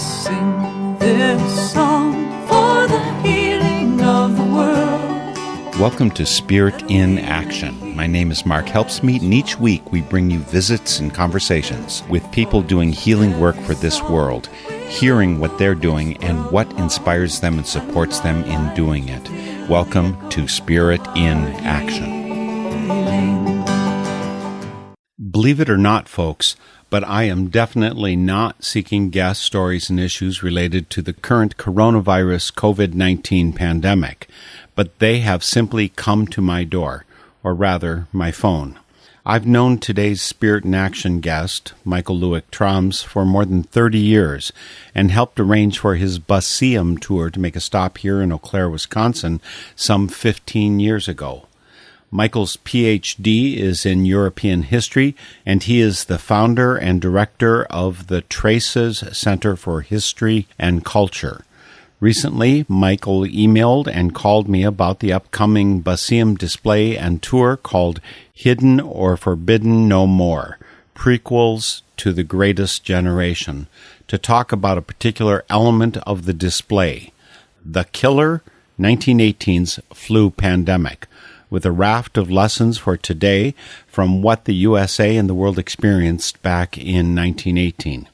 sing this song for the healing of the world. Welcome to Spirit in Action. My name is Mark Helpsmeet, and each week we bring you visits and conversations with people doing healing work for this world, hearing what they're doing and what inspires them and supports them in doing it. Welcome to Spirit in Action. Believe it or not, folks, but I am definitely not seeking guest stories and issues related to the current coronavirus COVID 19 pandemic, but they have simply come to my door, or rather, my phone. I've known today's Spirit in Action guest, Michael Luick Thrams, for more than 30 years and helped arrange for his Buseum tour to make a stop here in Eau Claire, Wisconsin, some 15 years ago. Michael's PhD is in European history, and he is the founder and director of the Traces Center for History and Culture. Recently, Michael emailed and called me about the upcoming Buseum display and tour called Hidden or Forbidden No More Prequels to the Greatest Generation to talk about a particular element of the display the killer 1918's flu pandemic with a raft of lessons for today from what the USA and the world experienced back in 1918.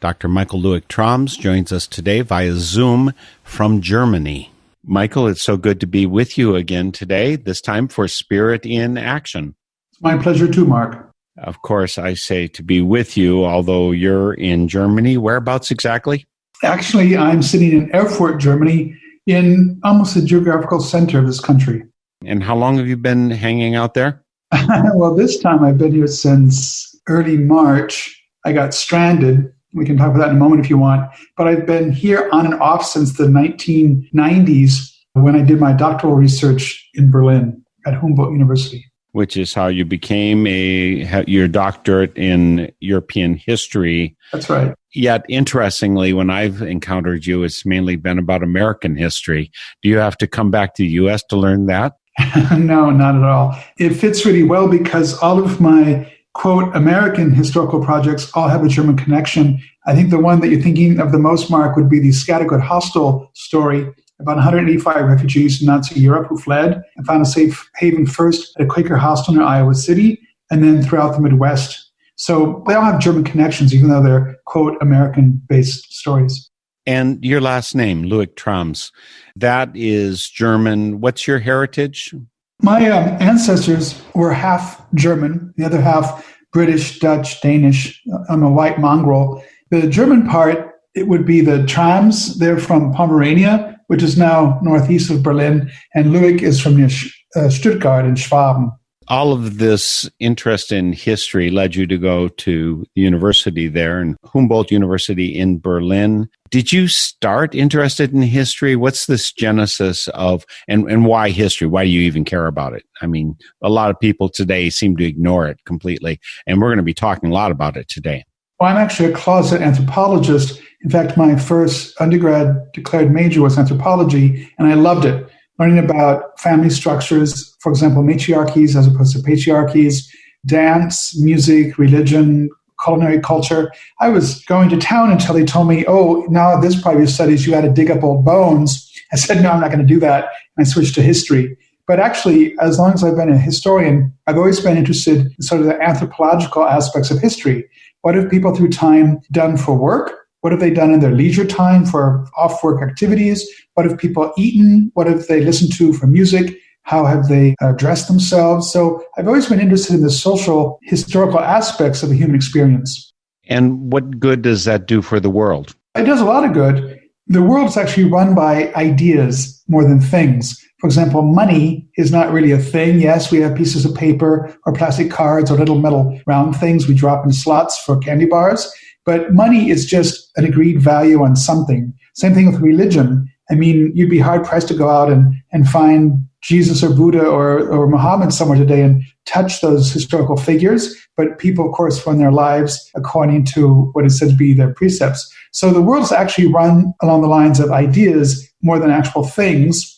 Dr. Michael Luick Thrams joins us today via Zoom from Germany. Michael, it's so good to be with you again today, this time for Spirit in Action. It's my pleasure too, Mark. Of course, I say to be with you, although you're in Germany. Whereabouts exactly? Actually, I'm sitting in Erfurt, Germany, in almost the geographical center of this country. And how long have you been hanging out there? well, this time I've been here since early March. I got stranded. We can talk about that in a moment if you want. But I've been here on and off since the 1990s when I did my doctoral research in Berlin at Humboldt University. Which is how you became a your doctorate in European history. That's right. Yet, interestingly, when I've encountered you, it's mainly been about American history. Do you have to come back to the U.S. to learn that? no, not at all. It fits really well because all of my quote American historical projects all have a German connection. I think the one that you're thinking of the most, Mark, would be the Scattergood Hostel story about 185 refugees in Nazi Europe who fled and found a safe haven first at a Quaker hostel near Iowa City and then throughout the Midwest. So they all have German connections, even though they're quote American based stories. And your last name, Luick Thrams, that is German. What's your heritage? My um, ancestors were half German, the other half British, Dutch, Danish. I'm a white mongrel. The German part, it would be the Thrams. They're from Pomerania, which is now northeast of Berlin, and Luick is from near uh, Stuttgart in Schwaben all of this interest in history led you to go to university there and Humboldt University in Berlin. Did you start interested in history? What's this genesis of and, and why history? Why do you even care about it? I mean, a lot of people today seem to ignore it completely, and we're going to be talking a lot about it today. Well, I'm actually a closet anthropologist. In fact, my first undergrad declared major was anthropology, and I loved it learning about family structures, for example, matriarchies as opposed to patriarchies, dance, music, religion, culinary culture. I was going to town until they told me, oh, now this your studies, you got to dig up old bones. I said, no, I'm not going to do that. And I switched to history. But actually, as long as I've been a historian, I've always been interested in sort of the anthropological aspects of history. What have people through time done for work? What have they done in their leisure time for off work activities? What have people eaten? What have they listened to for music? How have they uh, dressed themselves? So I've always been interested in the social, historical aspects of the human experience. And what good does that do for the world? It does a lot of good. The world is actually run by ideas more than things. For example, money is not really a thing. Yes, we have pieces of paper or plastic cards or little metal round things we drop in slots for candy bars. But money is just an agreed value on something. Same thing with religion. I mean, you'd be hard pressed to go out and, and find Jesus or Buddha or, or Muhammad somewhere today and touch those historical figures. But people, of course, run their lives according to what is said to be their precepts. So the world's actually run along the lines of ideas more than actual things.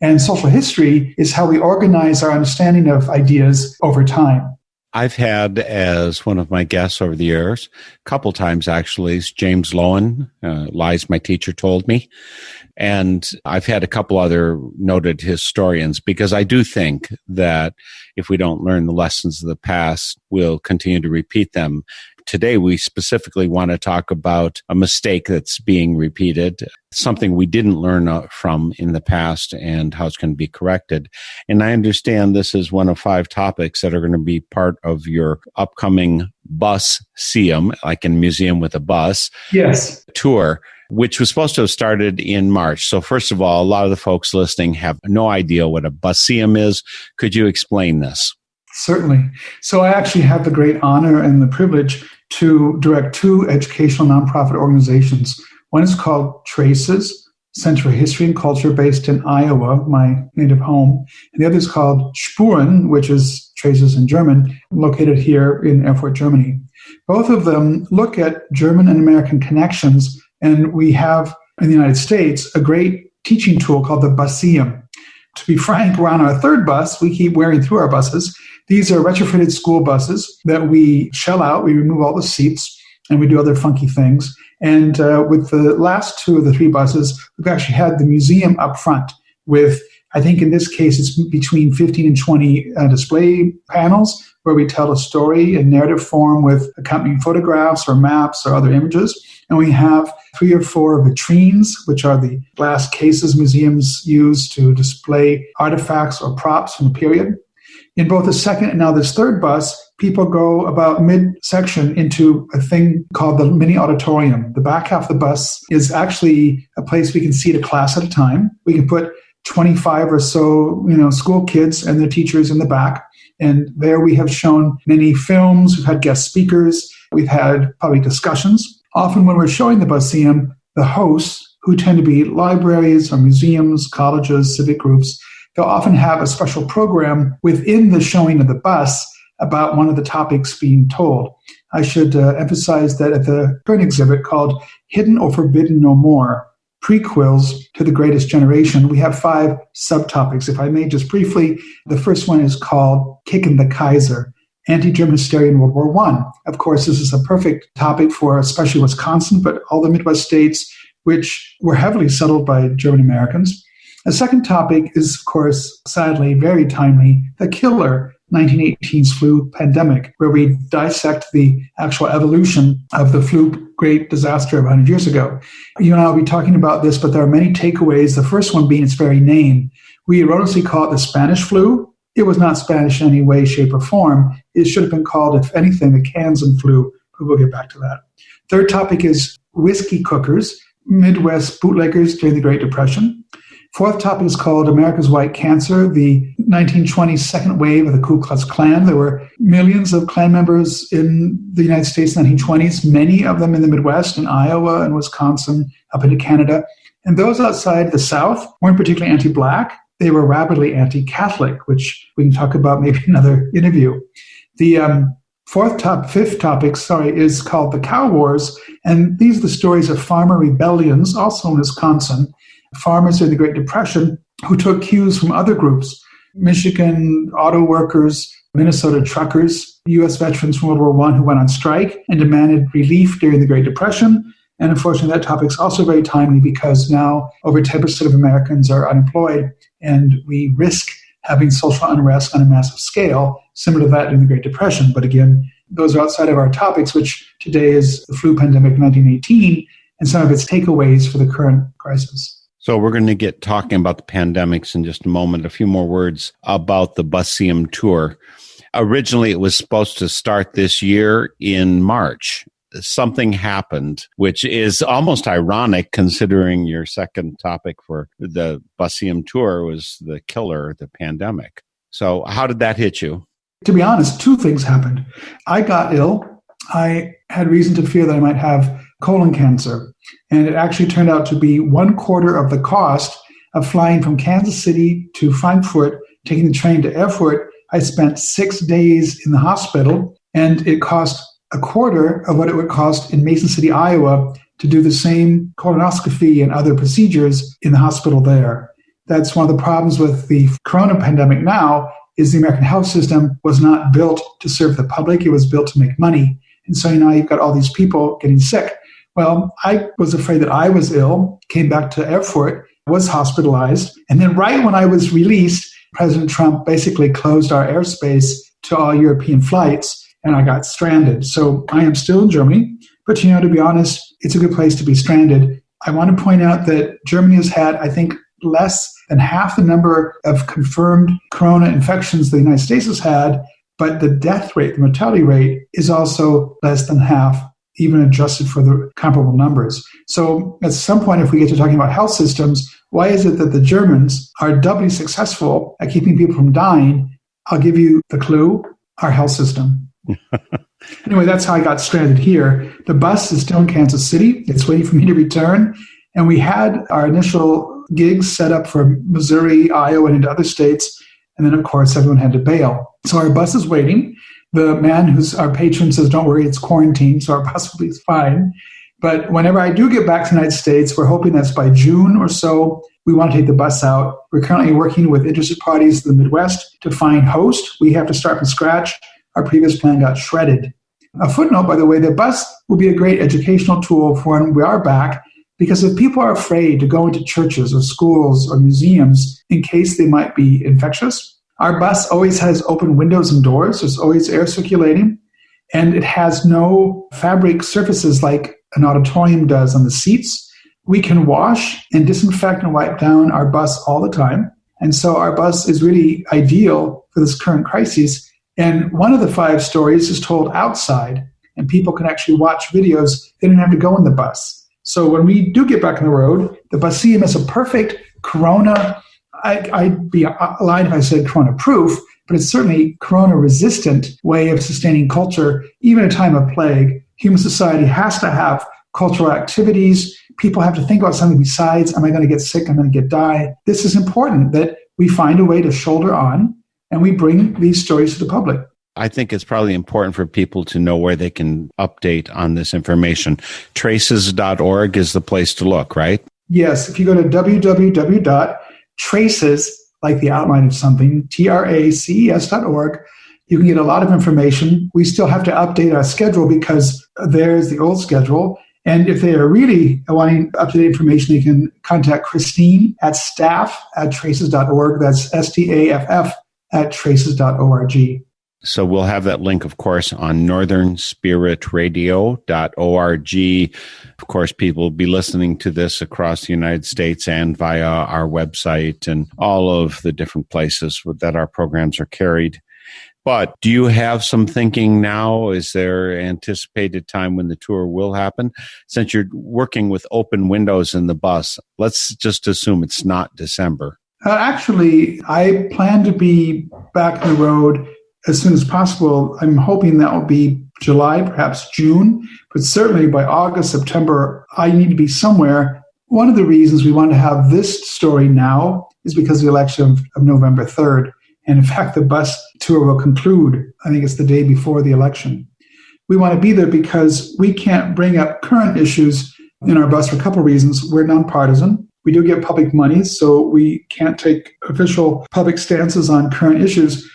And social history is how we organize our understanding of ideas over time. I've had as one of my guests over the years, a couple times actually, is James Loewen, uh, Lies My Teacher Told Me. And I've had a couple other noted historians because I do think that if we don't learn the lessons of the past, we'll continue to repeat them today we specifically want to talk about a mistake that's being repeated, something we didn't learn uh, from in the past and how it's going to be corrected. And I understand this is one of five topics that are going to be part of your upcoming bus SEUM, like in museum with a bus. Yes. Tour which was supposed to have started in March. So, first of all, a lot of the folks listening have no idea what a buseum is. Could you explain this? Certainly. So, I actually have the great honor and the privilege to direct two educational nonprofit organizations. One is called Traces, Center for History and Culture, based in Iowa, my native home. And the other is called Spuren, which is Traces in German, located here in Erfurt, Germany. Both of them look at German and American connections, and we have in the United States a great teaching tool called the Buseum. To be frank, we're on our third bus. We keep wearing through our buses. These are retrofitted school buses that we shell out. We remove all the seats and we do other funky things. And uh, with the last two of the three buses, we've actually had the museum up front with, I think in this case, it's between 15 and 20 uh, display panels where we tell a story in narrative form with accompanying photographs or maps or other images. And we have three or four vitrines, which are the glass cases museums use to display artifacts or props from the period. In both the second and now this third bus, people go about mid-section into a thing called the mini auditorium. The back half of the bus is actually a place we can seat a class at a time. We can put 25 or so, you know, school kids and their teachers in the back. And there we have shown many films. We've had guest speakers. We've had public discussions. Often when we're showing the Buseum, the hosts, who tend to be libraries or museums, colleges, civic groups, they'll often have a special program within the showing of the bus about one of the topics being told. I should uh, emphasize that at the current exhibit called Hidden or Forbidden No More, prequels to the greatest generation, we have five subtopics. If I may just briefly, the first one is called Kicking the Kaiser, anti-German hysteria in World War One. Of course, this is a perfect topic for especially Wisconsin, but all the Midwest states, which were heavily settled by German Americans. The second topic is, of course, sadly very timely, the killer 1918's flu pandemic, where we dissect the actual evolution of the flu great disaster of 100 years ago. You and I will be talking about this, but there are many takeaways. The first one being its very name. We erroneously call it the Spanish flu. It was not Spanish in any way, shape, or form. It should have been called, if anything, the Kansan flu, but we'll get back to that. Third topic is whiskey cookers, Midwest bootleggers during the Great Depression. Fourth topic is called America's White Cancer, the 1920s second wave of the Ku Klux Klan. There were millions of Klan members in the United States in the 1920s, many of them in the Midwest, in Iowa and Wisconsin, up into Canada. And those outside the South weren't particularly anti Black. They were rabidly anti Catholic, which we can talk about maybe another interview. The um, fourth top, fifth topic, sorry, is called the Cow Wars. And these are the stories of farmer rebellions, also in Wisconsin, farmers during the Great Depression who took cues from other groups Michigan auto workers, Minnesota truckers, U.S. veterans from World War I who went on strike and demanded relief during the Great Depression. And unfortunately, that topic is also very timely because now over 10% of Americans are unemployed, and we risk having social unrest on a massive scale, similar to that during the Great Depression. But again, those are outside of our topics, which today is the flu pandemic 1918 and some of its takeaways for the current crisis. So we're going to get talking about the pandemics in just a moment. A few more words about the Buseum tour. Originally, it was supposed to start this year in March. Something happened, which is almost ironic considering your second topic for the Buseum tour was the killer, the pandemic. So, how did that hit you? To be honest, two things happened. I got ill. I had reason to fear that I might have colon cancer. And it actually turned out to be one quarter of the cost of flying from Kansas City to Frankfurt, taking the train to Erfurt. I spent six days in the hospital, and it cost a quarter of what it would cost in Mason City, Iowa, to do the same colonoscopy and other procedures in the hospital there. That's one of the problems with the corona pandemic now is the American health system was not built to serve the public, it was built to make money. And so now you've got all these people getting sick. Well, I was afraid that I was ill, came back to Erfurt, was hospitalized. And then, right when I was released, President Trump basically closed our airspace to all European flights, and I got stranded. So I am still in Germany. But, you know, to be honest, it's a good place to be stranded. I want to point out that Germany has had, I think, less than half the number of confirmed corona infections the United States has had, but the death rate, the mortality rate, is also less than half even adjusted for the comparable numbers. So at some point, if we get to talking about health systems, why is it that the Germans are doubly successful at keeping people from dying? I'll give you the clue our health system. anyway, that's how I got stranded here. The bus is still in Kansas City, it's waiting for me to return. And we had our initial gigs set up for Missouri, Iowa, and into other states. And then, of course, everyone had to bail. So our bus is waiting. The man who's our patron says, Don't worry, it's quarantine, so our bus will be fine. But whenever I do get back to the United States, we're hoping that's by June or so, we want to take the bus out. We're currently working with interested parties in the Midwest to find host. We have to start from scratch. Our previous plan got shredded. A footnote, by the way, the bus will be a great educational tool for when we are back, because if people are afraid to go into churches or schools or museums in case they might be infectious, our bus always has open windows and doors. There's always air circulating. And it has no fabric surfaces like an auditorium does on the seats. We can wash and disinfect and wipe down our bus all the time. And so our bus is really ideal for this current crisis. And one of the five stories is told outside, and people can actually watch videos. They don't have to go in the bus. So when we do get back on the road, the Buseum is a perfect Corona I, would be lying if I said corona proof, but it's certainly corona resistant way of sustaining culture, even in a time of plague. Human society has to have cultural activities. People have to think about something besides, am I going to get sick? I'm going to get die. This is important that we find a way to shoulder on and we bring these stories to the public. I think it's probably important for people to know where they can update on this information. Traces.org is the place to look, right? Yes. If you go to www traces, like the outline of something, T-R-A-C-E-S dot org. You can get a lot of information. We still have to update our schedule because there's the old schedule. And if they are really wanting up-to-date information, they can contact Christine at staff at traces.org. That's S-T-A-F-F at traces.org. So we'll have that link, of course, on northernspiritradio.org. Of course, people will be listening to this across the United States and via our website and all of the different places that our programs are carried. But do you have some thinking now? Is there anticipated time when the tour will happen? Since you're working with open windows in the bus, let's just assume it's not December. Uh, actually, I plan to be back on the road as soon as possible. I'm hoping that will be July, perhaps June, but certainly by August, September, I need to be somewhere. One of the reasons we want to have this story now is because of the election of, of November 3rd. And in fact, the bus tour will conclude, I think it's the day before the election. We want to be there because we can't bring up current issues in our bus for a couple of reasons. We're nonpartisan. We do get public money, so we can't take official public stances on current issues.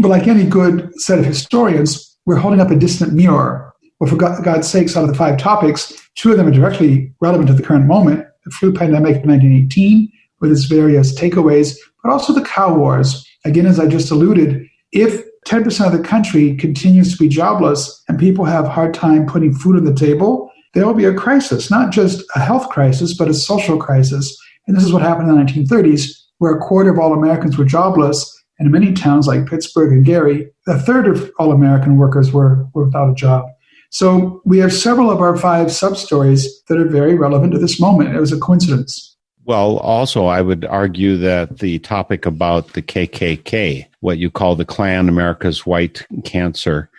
But like any good set of historians, we're holding up a distant mirror. Well, for God's sakes, out of the five topics, two of them are directly relevant to the current moment the flu pandemic of 1918, with its various takeaways, but also the cow wars. Again, as I just alluded, if 10% of the country continues to be jobless and people have a hard time putting food on the table, there will be a crisis, not just a health crisis, but a social crisis. And this is what happened in the 1930s, where a quarter of all Americans were jobless and in many towns like Pittsburgh and Gary, a third of all American workers were, were without a job. So we have several of our five sub stories that are very relevant to this moment. It was a coincidence. Well, also, I would argue that the topic about the KKK, what you call the Klan, America's White Cancer,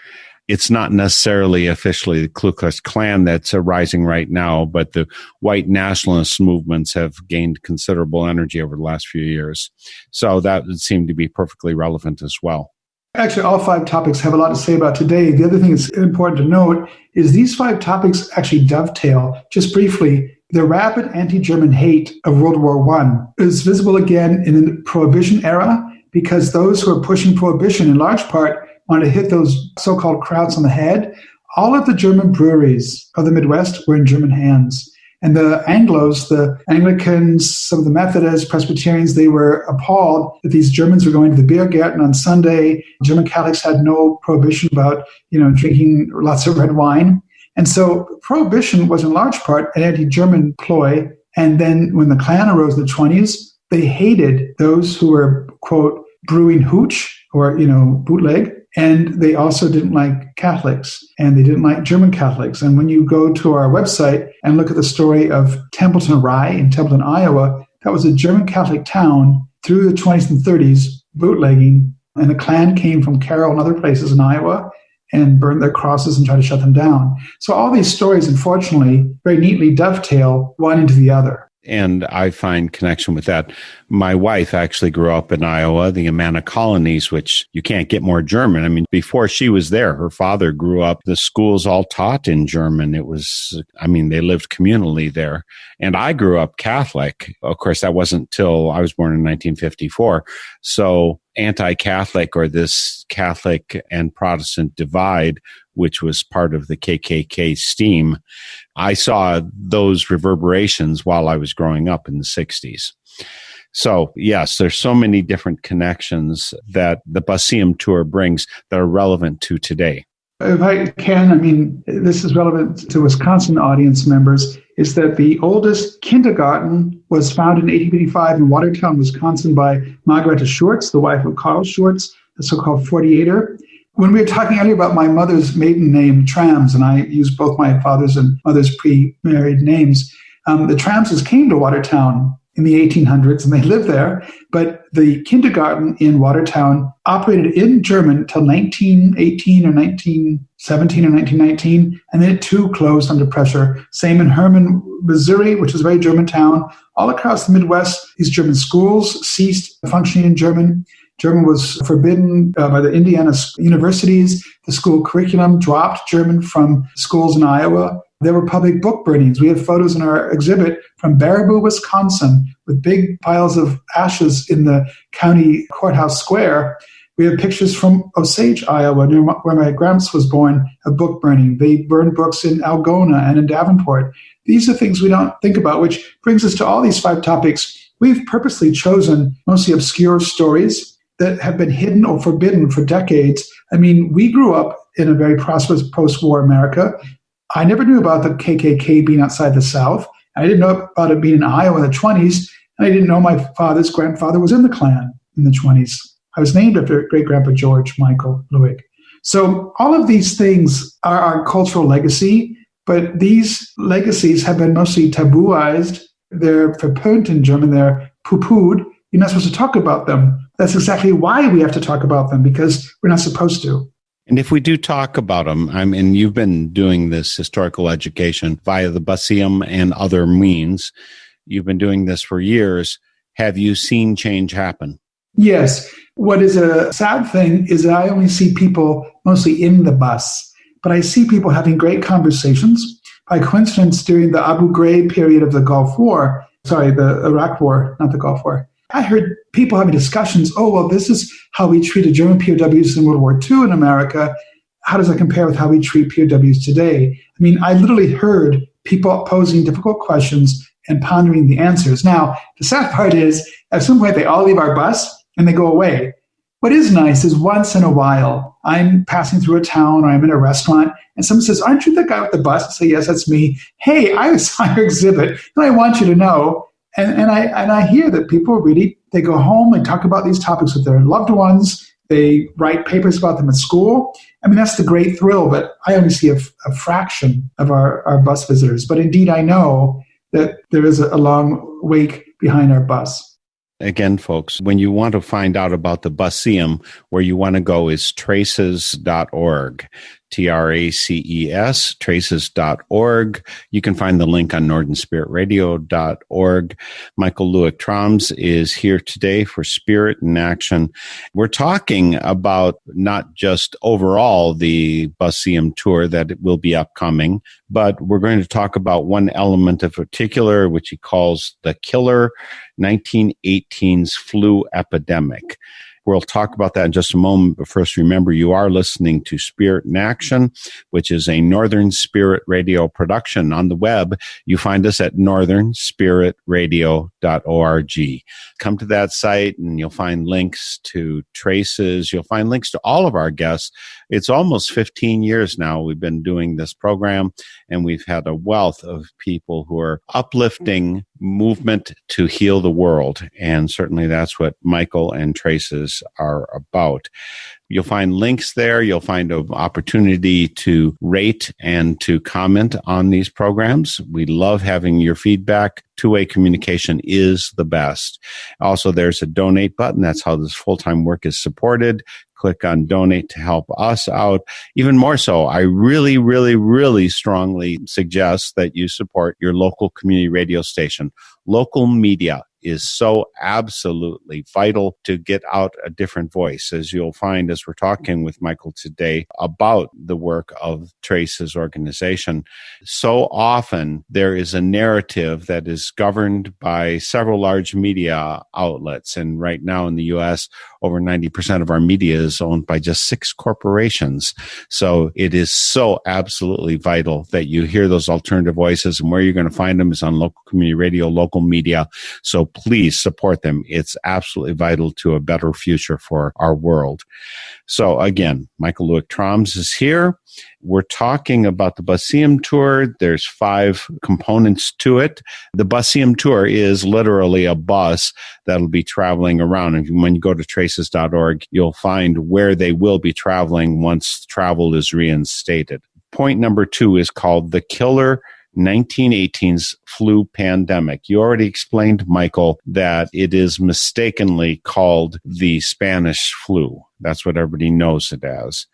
it's not necessarily officially the Ku Klux Klan that's arising right now, but the white nationalist movements have gained considerable energy over the last few years. So that would seem to be perfectly relevant as well. Actually, all five topics have a lot to say about today. The other thing that's important to note is these five topics actually dovetail, just briefly, the rapid anti-German hate of World War I is visible again in the Prohibition era because those who are pushing prohibition in large part want to hit those so-called Krauts on the head. All of the German breweries of the Midwest were in German hands. And the Anglos, the Anglicans, some of the Methodists, Presbyterians, they were appalled that these Germans were going to the beer garden on Sunday. German Catholics had no prohibition about, you know, drinking lots of red wine. And so prohibition was in large part an anti-German ploy. And then when the Klan arose in the 20s, they hated those who were, quote, brewing hooch or, you know, bootleg and they also didn't like Catholics and they didn't like German Catholics. And when you go to our website and look at the story of Templeton Rye in Templeton, Iowa, that was a German Catholic town through the 20s and 30s, bootlegging. And the Klan came from Carroll and other places in Iowa and burned their crosses and tried to shut them down. So all these stories, unfortunately, very neatly dovetail one into the other and I find connection with that. My wife actually grew up in Iowa, the Amana colonies, which you can't get more German. I mean, before she was there, her father grew up, the schools all taught in German. It was, I mean, they lived communally there. And I grew up Catholic. Of course, that wasn't till I was born in 1954. So anti Catholic or this Catholic and Protestant divide which was part of the KKK steam, I saw those reverberations while I was growing up in the 60s. So, yes, there's so many different connections that the Buseum tour brings that are relevant to today. If I can, I mean, this is relevant to Wisconsin audience members, is that the oldest kindergarten was founded in 1885 in Watertown, Wisconsin by Margareta Schurz, the wife of Carl Schurz, the so-called 48er. When we were talking earlier about my mother's maiden name, Thrams, and I used both my father's and mother's pre-married names, um, the Thramses came to Watertown in the 1800s and they lived there. But the kindergarten in Watertown operated in German till 1918 or 1917 or 1919, and then it too closed under pressure. Same in Hermann, Missouri, which is a very German town. All across the Midwest, these German schools ceased functioning in German. German was forbidden uh, by the Indiana universities. The school curriculum dropped German from schools in Iowa. There were public book burnings. We have photos in our exhibit from Baraboo, Wisconsin, with big piles of ashes in the county courthouse square. We have pictures from Osage, Iowa, near where my gramps was born, of book burning. They burned books in Algona and in Davenport. These are things we don't think about, which brings us to all these five topics. We've purposely chosen mostly obscure stories that have been hidden or forbidden for decades. I mean, we grew up in a very prosperous post war America. I never knew about the KKK being outside the South. I didn't know about it being in Iowa in the 20s. And I didn't know my father's grandfather was in the Klan in the 20s. I was named after great grandpa George Michael Luick. So all of these things are our cultural legacy, but these legacies have been mostly tabooized. They're verpönt in German, they're poo-pooed. You're not supposed to talk about them. That's exactly why we have to talk about them because we're not supposed to. And if we do talk about them, I mean, you've been doing this historical education via the Buseum and other means. You've been doing this for years. Have you seen change happen? Yes. What is a sad thing is that I only see people mostly in the bus, but I see people having great conversations. By coincidence, during the Abu Ghraib period of the Gulf War, sorry, the Iraq War, not the Gulf War, I heard people having discussions. Oh, well, this is how we treated German POWs in World War II in America. How does that compare with how we treat POWs today? I mean, I literally heard people posing difficult questions and pondering the answers. Now, the sad part is, at some point, they all leave our bus and they go away. What is nice is once in a while, I'm passing through a town or I'm in a restaurant and someone says, Aren't you the guy with the bus? I say, Yes, that's me. Hey, I saw your exhibit and I want you to know and, and I and I hear that people really they go home and talk about these topics with their loved ones. They write papers about them at school. I mean, that's the great thrill, but I only see a, a fraction of our, our bus visitors. But indeed, I know that there is a, a long wake behind our bus. Again, folks, when you want to find out about the Buseum, where you want to go is traces.org. T R A C E S, traces.org. You can find the link on northernspiritradio.org. Michael Luick Thrams is here today for Spirit in Action. We're talking about not just overall the Buseum tour that will be upcoming, but we're going to talk about one element in particular, which he calls the killer 1918's flu epidemic. We'll talk about that in just a moment. But first, remember you are listening to Spirit in Action, which is a Northern Spirit Radio production. On the web, you find us at northernspiritradio.org. Come to that site and you'll find links to traces. You'll find links to all of our guests. It's almost 15 years now we've been doing this program, and we've had a wealth of people who are uplifting movement to heal the world. And certainly that's what Michael and Traces are about. You'll find links there. You'll find an opportunity to rate and to comment on these programs. We love having your feedback. Two way communication is the best. Also, there's a donate button. That's how this full time work is supported click on donate to help us out. Even more so, I really, really, really strongly suggest that you support your local community radio station. Local media is so absolutely vital to get out a different voice, as you'll find as we're talking with Michael today about the work of Trace's organization. So often there is a narrative that is governed by several large media outlets. And right now in the US, over 90% of our media is owned by just six corporations. So it is so absolutely vital that you hear those alternative voices and where you're going to find them is on local community radio, local media. So please support them. It's absolutely vital to a better future for our world. So again, Michael Luick Thrams is here. We're talking about the Buseum Tour. There's five components to it. The Buseum Tour is literally a bus that'll be traveling around. And when you go to traces.org, you'll find where they will be traveling once travel is reinstated. Point number two is called the Killer 1918's flu pandemic. You already explained, Michael, that it is mistakenly called the Spanish flu. That's what everybody knows it as.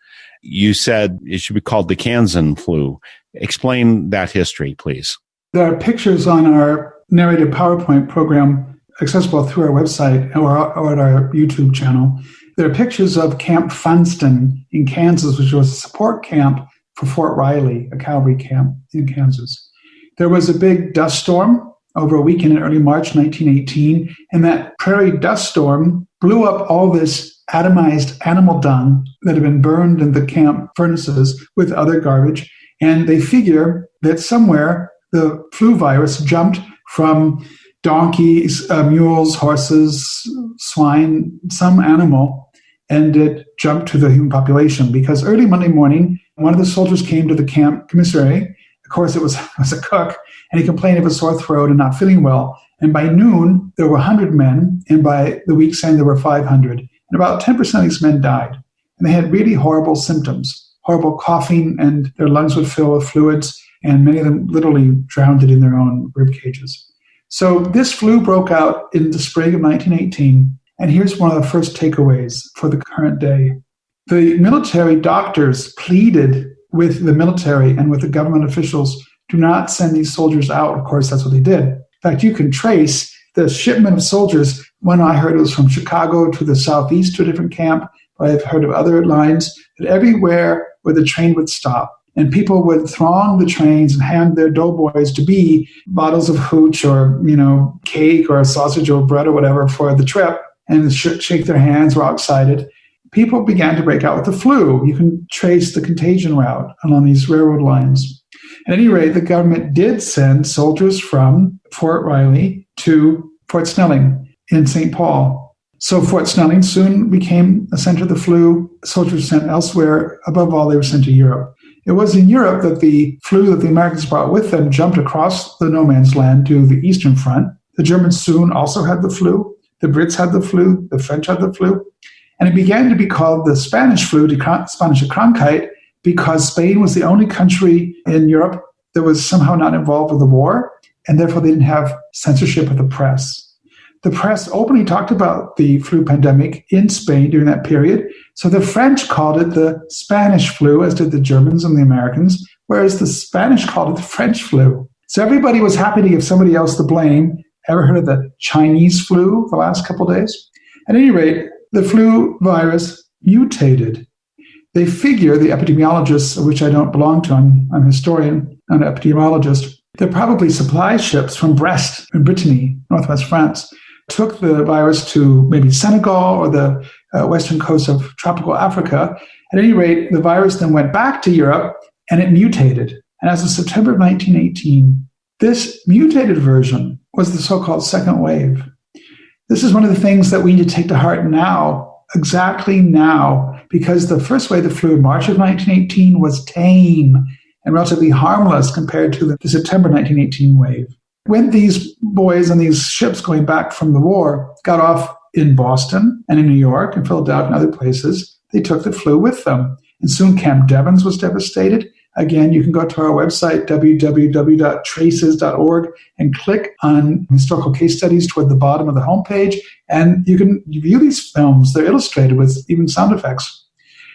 You said it should be called the Kansan flu. Explain that history, please. There are pictures on our narrated PowerPoint program accessible through our website or, or at our YouTube channel. There are pictures of Camp Funston in Kansas, which was a support camp for Fort Riley, a cavalry camp in Kansas. There was a big dust storm over a weekend in early March 1918, and that prairie dust storm blew up all this atomized animal dung that had been burned in the camp furnaces with other garbage. And they figure that somewhere the flu virus jumped from donkeys, uh, mules, horses, swine, some animal, and it jumped to the human population because early Monday morning, one of the soldiers came to the camp commissary of course, it was, it was a cook, and he complained of a sore throat and not feeling well. And by noon, there were 100 men, and by the week's end, there were 500. And about 10% of these men died. And they had really horrible symptoms horrible coughing, and their lungs would fill with fluids, and many of them literally drowned in their own rib cages. So this flu broke out in the spring of 1918. And here's one of the first takeaways for the current day. The military doctors pleaded with the military and with the government officials do not send these soldiers out. Of course, that's what they did. In fact, you can trace the shipment of soldiers. When I heard it was from Chicago to the southeast to a different camp, but I've heard of other lines that everywhere where the train would stop and people would throng the trains and hand their doughboys to be bottles of hooch or you know cake or sausage or bread or whatever for the trip and sh- shake their hands were excited people began to break out with the flu. You can trace the contagion route along these railroad lines. At any rate, the government did send soldiers from Fort Riley to Fort Snelling in St. Paul. So Fort Snelling soon became a center of the flu. Soldiers sent elsewhere. Above all, they were sent to Europe. It was in Europe that the flu that the Americans brought with them jumped across the no man's land to the Eastern Front. The Germans soon also had the flu. The Brits had the flu. The French had the flu. And it began to be called the Spanish flu, the Spanish Krankheit, because Spain was the only country in Europe that was somehow not involved with the war, and therefore they didn't have censorship of the press. The press openly talked about the flu pandemic in Spain during that period. So the French called it the Spanish flu, as did the Germans and the Americans, whereas the Spanish called it the French flu. So everybody was happy to give somebody else the blame. Ever heard of the Chinese flu the last couple days? At any rate, the flu virus mutated. They figure, the epidemiologists, which I don't belong to, I'm, I'm a historian, an epidemiologist, they're probably supply ships from Brest in Brittany, northwest France, took the virus to maybe Senegal or the uh, western coast of tropical Africa. At any rate, the virus then went back to Europe and it mutated. And as of September of 1918, this mutated version was the so called second wave. This is one of the things that we need to take to heart now, exactly now, because the first wave the flu in March of 1918 was tame and relatively harmless compared to the, the September 1918 wave. When these boys on these ships going back from the war got off in Boston and in New York and Philadelphia and other places, they took the flu with them. And soon Camp Devens was devastated. Again, you can go to our website, www.traces.org, and click on historical case studies toward the bottom of the homepage. And you can view these films. They're illustrated with even sound effects.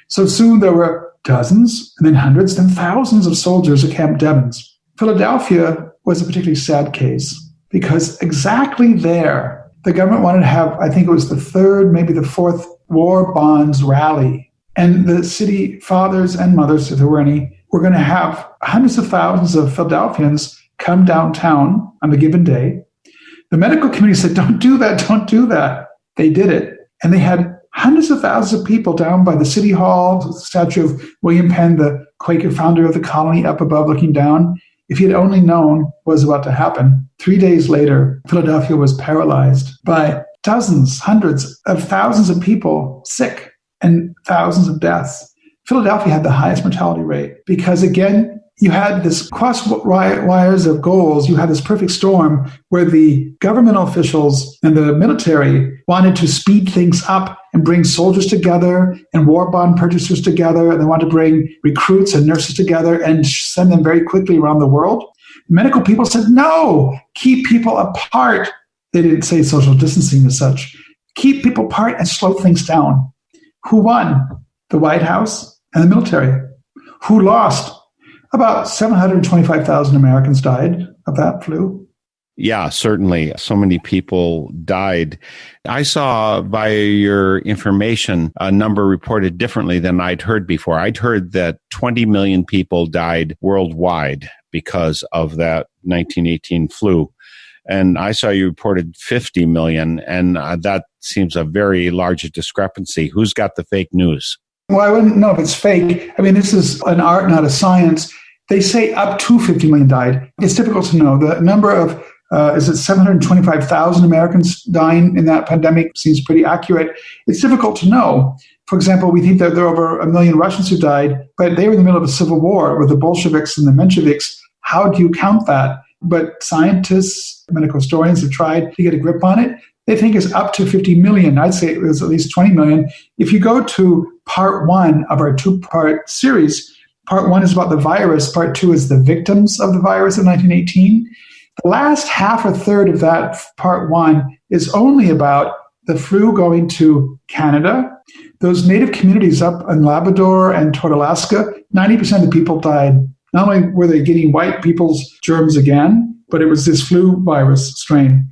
So soon there were dozens, and then hundreds, then thousands of soldiers at Camp Devens. Philadelphia was a particularly sad case because exactly there, the government wanted to have, I think it was the third, maybe the fourth war bonds rally. And the city fathers and mothers, if there were any, were going to have hundreds of thousands of Philadelphians come downtown on a given day. The medical committee said, Don't do that, don't do that. They did it. And they had hundreds of thousands of people down by the city hall, the statue of William Penn, the Quaker founder of the colony, up above looking down. If he had only known what was about to happen, three days later, Philadelphia was paralyzed by dozens, hundreds of thousands of people sick and thousands of deaths. Philadelphia had the highest mortality rate because, again, you had this cross wires of goals. You had this perfect storm where the governmental officials and the military wanted to speed things up and bring soldiers together and war bond purchasers together. And they wanted to bring recruits and nurses together and send them very quickly around the world. Medical people said, no, keep people apart. They didn't say social distancing as such. Keep people apart and slow things down. Who won? The White House and the military. Who lost? About 725,000 Americans died of that flu. Yeah, certainly. So many people died. I saw via your information a number reported differently than I'd heard before. I'd heard that 20 million people died worldwide because of that 1918 flu. And I saw you reported 50 million, and uh, that seems a very large discrepancy. Who's got the fake news? Well, I wouldn't know if it's fake. I mean, this is an art, not a science. They say up to 50 million died. It's difficult to know. The number of uh, is it 725,000 Americans dying in that pandemic? Seems pretty accurate. It's difficult to know. For example, we think that there are over a million Russians who died, but they were in the middle of a civil war with the Bolsheviks and the Mensheviks. How do you count that? But scientists, medical historians have tried to get a grip on it. They think it's up to 50 million. I'd say it was at least 20 million. If you go to part one of our two part series, part one is about the virus, part two is the victims of the virus in 1918. The last half or third of that part one is only about the flu going to Canada. Those native communities up in Labrador and toward Alaska, 90% of the people died. Not only were they getting white people's germs again, but it was this flu virus strain.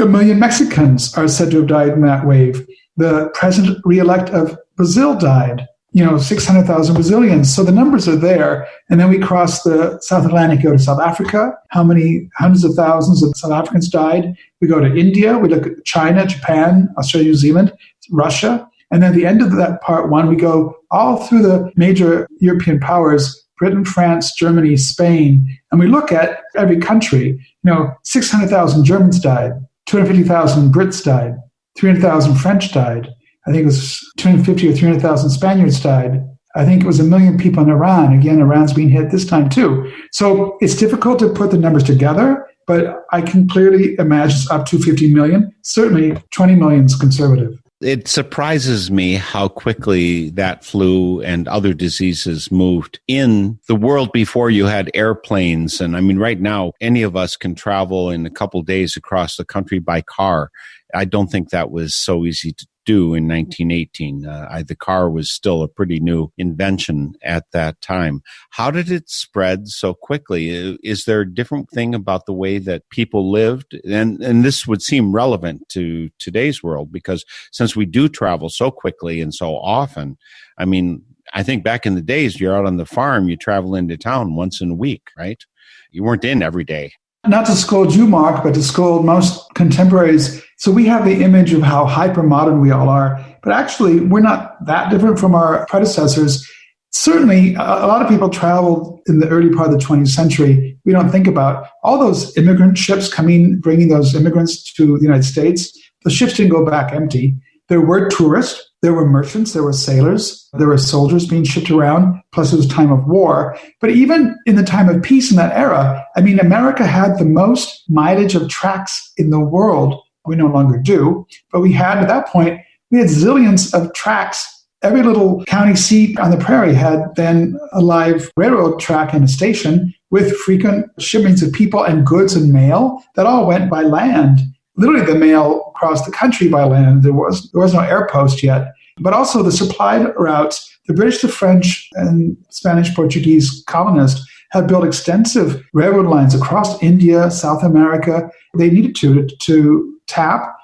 A million Mexicans are said to have died in that wave. The president re-elect of Brazil died you know, 600,000 Brazilians. So the numbers are there. And then we cross the South Atlantic, go to South Africa. How many hundreds of thousands of South Africans died? We go to India. We look at China, Japan, Australia, New Zealand, Russia. And then at the end of that part one, we go all through the major European powers Britain, France, Germany, Spain. And we look at every country. You know, 600,000 Germans died, 250,000 Brits died, 300,000 French died. I think it was 250 or 300,000 Spaniards died. I think it was a million people in Iran. Again, Iran's being hit this time too. So it's difficult to put the numbers together, but I can clearly imagine up to 50 million. Certainly 20 million is conservative. It surprises me how quickly that flu and other diseases moved in the world before you had airplanes. And I mean, right now, any of us can travel in a couple days across the country by car. I don't think that was so easy to do in 1918. Uh, I, the car was still a pretty new invention at that time. How did it spread so quickly? Is there a different thing about the way that people lived? And, and this would seem relevant to today's world because since we do travel so quickly and so often, I mean, I think back in the days, you're out on the farm, you travel into town once in a week, right? You weren't in every day. Not to scold you, Mark, but to scold most contemporaries. So we have the image of how hyper modern we all are, but actually we're not that different from our predecessors. Certainly, a lot of people traveled in the early part of the 20th century. We don't think about all those immigrant ships coming, bringing those immigrants to the United States. The ships didn't go back empty. There were tourists, there were merchants, there were sailors, there were soldiers being shipped around, plus it was time of war. But even in the time of peace in that era, I mean, America had the most mileage of tracks in the world. We no longer do, but we had at that point, we had zillions of tracks. Every little county seat on the prairie had then a live railroad track and a station with frequent shipments of people and goods and mail that all went by land literally the mail across the country by land. There was there was no air post yet, but also the supply routes. The British, the French, and Spanish Portuguese colonists had built extensive railroad lines across India, South America. They needed to to tap.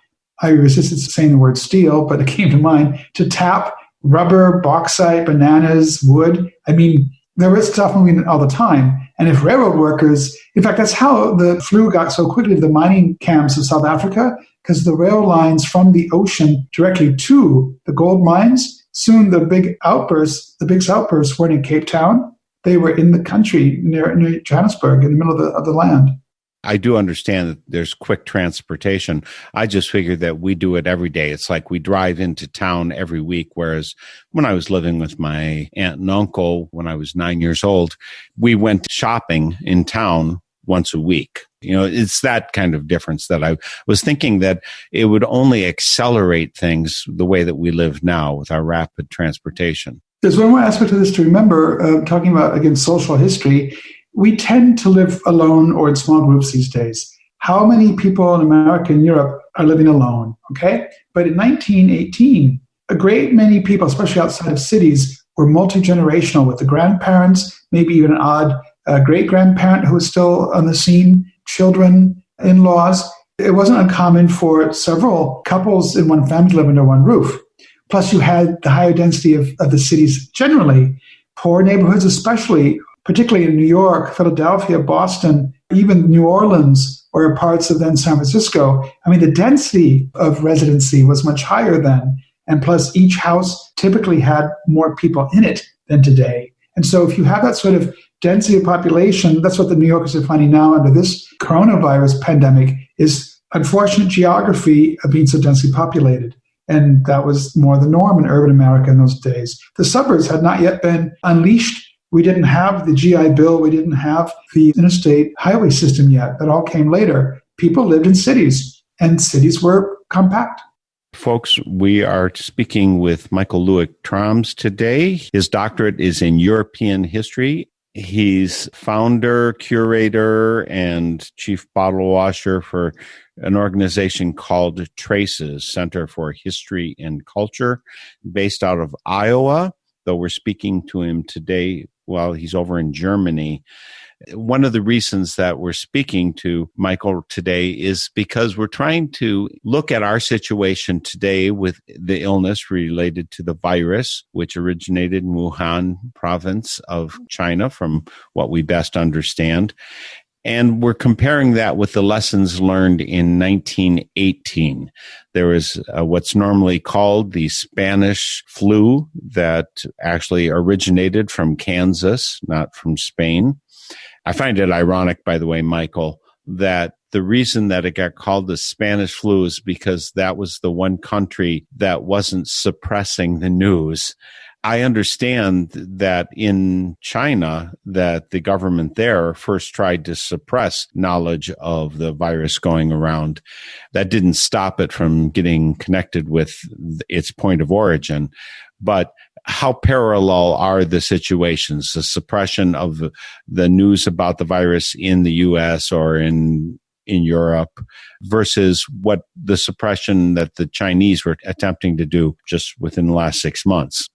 I resisted saying the word steel, but it came to mind to tap rubber, bauxite, bananas, wood. I mean, there was stuff moving all the time. And if railroad workers, in fact, that's how the flu got so quickly to the mining camps of South Africa, because the rail lines from the ocean directly to the gold mines, soon the big outbursts, the big outbursts weren't in Cape Town. They were in the country near, near Johannesburg, in the middle of the, of the land. I do understand that there's quick transportation. I just figured that we do it every day. It's like we drive into town every week. Whereas when I was living with my aunt and uncle when I was nine years old, we went shopping in town once a week. You know, it's that kind of difference that I was thinking that it would only accelerate things the way that we live now with our rapid transportation. There's one more aspect of this to remember, uh, talking about, again, social history we tend to live alone or in small groups these days. How many people in America and Europe are living alone? Okay. But in 1918, a great many people, especially outside of cities, were multi generational with the grandparents, maybe even an odd uh, great grandparent who was still on the scene, children, in laws. It wasn't uncommon for several couples in one family to live under one roof. Plus, you had the higher density of, of the cities generally. Poor neighborhoods, especially, particularly in New York, Philadelphia, Boston, even New Orleans, or parts of then San Francisco. I mean, the density of residency was much higher then. And plus, each house typically had more people in it than today. And so, if you have that sort of density of population, that's what the New Yorkers are finding now under this coronavirus pandemic is unfortunate geography of being so densely populated. And that was more the norm in urban America in those days. The suburbs had not yet been unleashed we didn't have the GI Bill. We didn't have the interstate highway system yet. That all came later. People lived in cities, and cities were compact. Folks, we are speaking with Michael Luick Thrams today. His doctorate is in European history. He's founder, curator, and chief bottle washer for an organization called Traces Center for History and Culture, based out of Iowa. Though we're speaking to him today while he's over in Germany. One of the reasons that we're speaking to Michael today is because we're trying to look at our situation today with the illness related to the virus, which originated in Wuhan province of China, from what we best understand. And we're comparing that with the lessons learned in 1918. There was uh, what's normally called the Spanish flu that actually originated from Kansas, not from Spain. I find it ironic, by the way, Michael, that the reason that it got called the Spanish flu is because that was the one country that wasn't suppressing the news. I understand that in China that the government there first tried to suppress knowledge of the virus going around. That didn't stop it from getting connected with its point of origin. But how parallel are the situations? The suppression of the news about the virus in the US or in in Europe versus what the suppression that the Chinese were attempting to do just within the last six months.